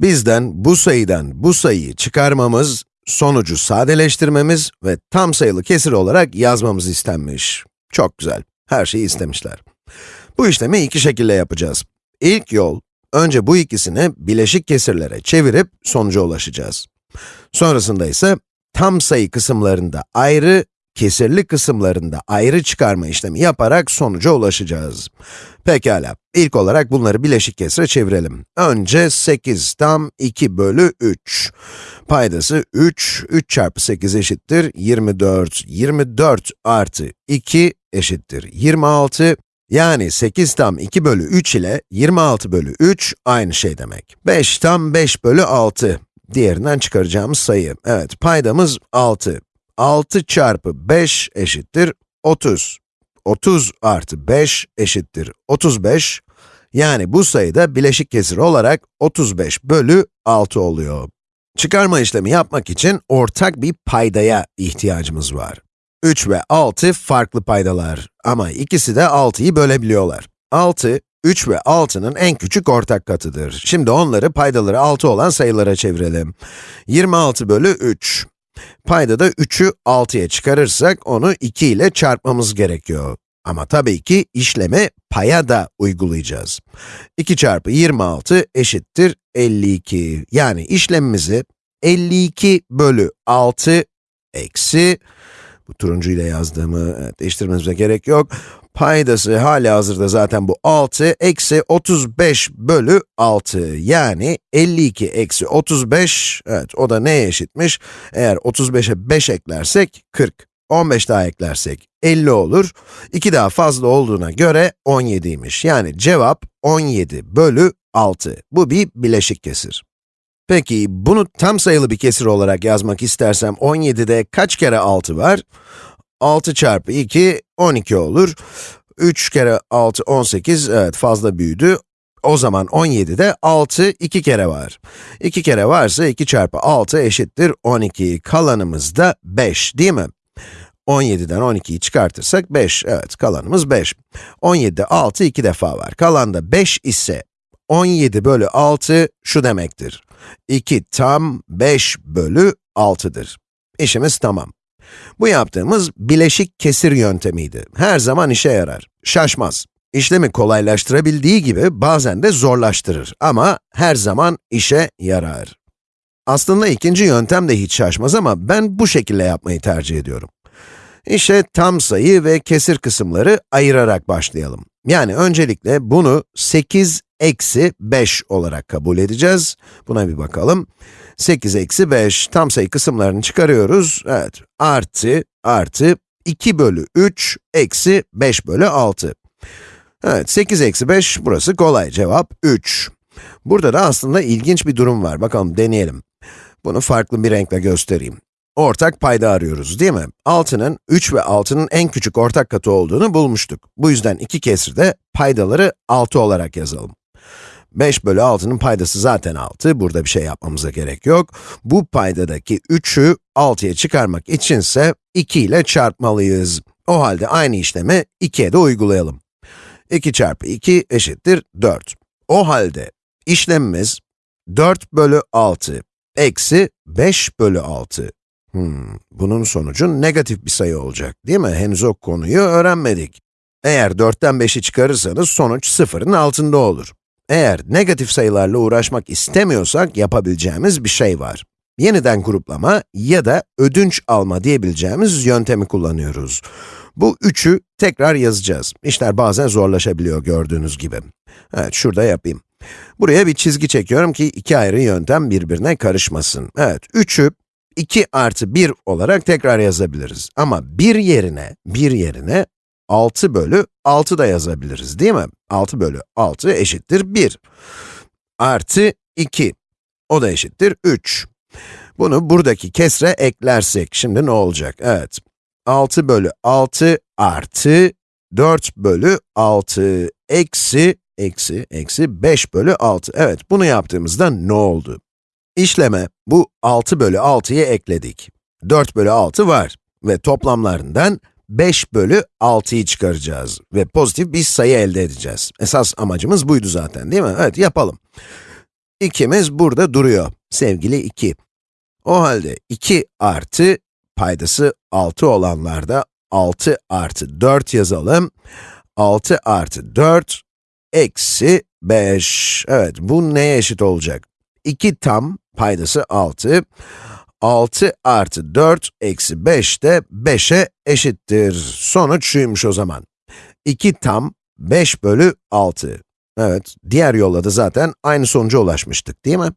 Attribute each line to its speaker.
Speaker 1: Bizden bu sayıdan bu sayıyı çıkarmamız, sonucu sadeleştirmemiz ve tam sayılı kesir olarak yazmamız istenmiş. Çok güzel, her şeyi istemişler. Bu işlemi iki şekilde yapacağız. İlk yol, önce bu ikisini bileşik kesirlere çevirip sonuca ulaşacağız. Sonrasında ise tam sayı kısımlarında ayrı, kesirli kısımlarında ayrı çıkarma işlemi yaparak sonuca ulaşacağız. Pekala, ilk olarak bunları bileşik kesire çevirelim. Önce 8 tam 2 bölü 3. Paydası 3, 3 çarpı 8 eşittir 24. 24 artı 2 eşittir 26. Yani 8 tam 2 bölü 3 ile 26 bölü 3 aynı şey demek. 5 tam 5 bölü 6. Diğerinden çıkaracağımız sayı. Evet, paydamız 6. 6 çarpı 5 eşittir 30. 30 artı 5 eşittir 35. Yani bu sayıda bileşik kesir olarak 35 bölü 6 oluyor. Çıkarma işlemi yapmak için ortak bir paydaya ihtiyacımız var. 3 ve 6 farklı paydalar ama ikisi de 6'yı bölebiliyorlar. 6, 3 ve 6'nın en küçük ortak katıdır. Şimdi onları paydaları 6 olan sayılara çevirelim. 26 bölü 3. Paydada 3'ü 6'ya çıkarırsak onu 2 ile çarpmamız gerekiyor. Ama tabii ki işlemi paya da uygulayacağız. 2 çarpı 26 eşittir 52. Yani işlemimizi 52 bölü 6 eksi, bu turuncu ile yazdığımı evet, değiştirmemize gerek yok. Paydası hali hazırda zaten bu 6, eksi 35 bölü 6. Yani 52 eksi 35, evet o da neye eşitmiş? Eğer 35'e 5 eklersek 40. 15 daha eklersek 50 olur. 2 daha fazla olduğuna göre 17'ymiş. Yani cevap 17 bölü 6. Bu bir bileşik kesir. Peki, bunu tam sayılı bir kesir olarak yazmak istersem 17'de kaç kere 6 var? 6 çarpı 2, 12 olur. 3 kere 6, 18, evet fazla büyüdü. O zaman 17'de 6 2 kere var. 2 kere varsa 2 çarpı 6 eşittir 12. Kalanımız da 5, değil mi? 17'den 12'yi çıkartırsak 5, evet kalanımız 5. 17'de 6 2 defa var. Kalan da 5 ise 17 bölü 6 şu demektir. 2 tam 5 bölü 6'dır. İşimiz tamam. Bu yaptığımız bileşik kesir yöntemiydi. Her zaman işe yarar. Şaşmaz. İşlemi kolaylaştırabildiği gibi bazen de zorlaştırır ama her zaman işe yarar. Aslında ikinci yöntem de hiç şaşmaz ama ben bu şekilde yapmayı tercih ediyorum. İşe tam sayı ve kesir kısımları ayırarak başlayalım. Yani öncelikle bunu 8 eksi 5 olarak kabul edeceğiz. Buna bir bakalım. 8 eksi 5, tam sayı kısımlarını çıkarıyoruz. Evet, artı, artı, 2 bölü 3, eksi 5 bölü 6. Evet, 8 eksi 5, burası kolay, cevap 3. Burada da aslında ilginç bir durum var, bakalım deneyelim. Bunu farklı bir renkle göstereyim. Ortak payda arıyoruz, değil mi? 6'nın 3 ve 6'nın en küçük ortak katı olduğunu bulmuştuk. Bu yüzden iki kesirde paydaları 6 olarak yazalım. 5 bölü 6'nın paydası zaten 6, burada bir şey yapmamıza gerek yok. Bu paydadaki 3'ü 6'ya çıkarmak içinse 2 ile çarpmalıyız. O halde aynı işlemi 2'ye de uygulayalım. 2 çarpı 2 eşittir 4. O halde işlemimiz 4 bölü 6 eksi 5 bölü 6. Hmm, bunun sonucu negatif bir sayı olacak, değil mi? Henüz o konuyu öğrenmedik. Eğer 4'ten 5'i çıkarırsanız sonuç sıfırın altında olur. Eğer negatif sayılarla uğraşmak istemiyorsak yapabileceğimiz bir şey var. Yeniden gruplama ya da ödünç alma diyebileceğimiz yöntemi kullanıyoruz. Bu üçü tekrar yazacağız. İşler bazen zorlaşabiliyor gördüğünüz gibi. Evet, şurada yapayım. Buraya bir çizgi çekiyorum ki iki ayrı yöntem birbirine karışmasın. Evet, 3'ü 2 artı 1 olarak tekrar yazabiliriz. Ama 1 yerine, 1 yerine 6 bölü 6 da yazabiliriz değil mi? 6 bölü 6 eşittir 1. Artı 2. O da eşittir 3. Bunu buradaki kesre eklersek, şimdi ne olacak? Evet, 6 bölü 6 artı 4 bölü 6 eksi, eksi, eksi 5 bölü 6. Evet, bunu yaptığımızda ne oldu? İşleme bu 6 bölü 6'yı ekledik. 4 bölü 6 var ve toplamlarından 5 bölü 6'yı çıkaracağız ve pozitif bir sayı elde edeceğiz. Esas amacımız buydu zaten değil mi? Evet, yapalım. 2'miz burada duruyor, sevgili 2. O halde 2 artı, paydası 6 olanlarda 6 artı 4 yazalım. 6 artı 4 eksi 5. Evet, bu neye eşit olacak? 2 tam, paydası 6. 6 artı 4 eksi 5 de 5'e eşittir. Sonuç şuymuş o zaman. 2 tam 5 bölü 6. Evet, diğer yolla da zaten aynı sonuca ulaşmıştık değil mi?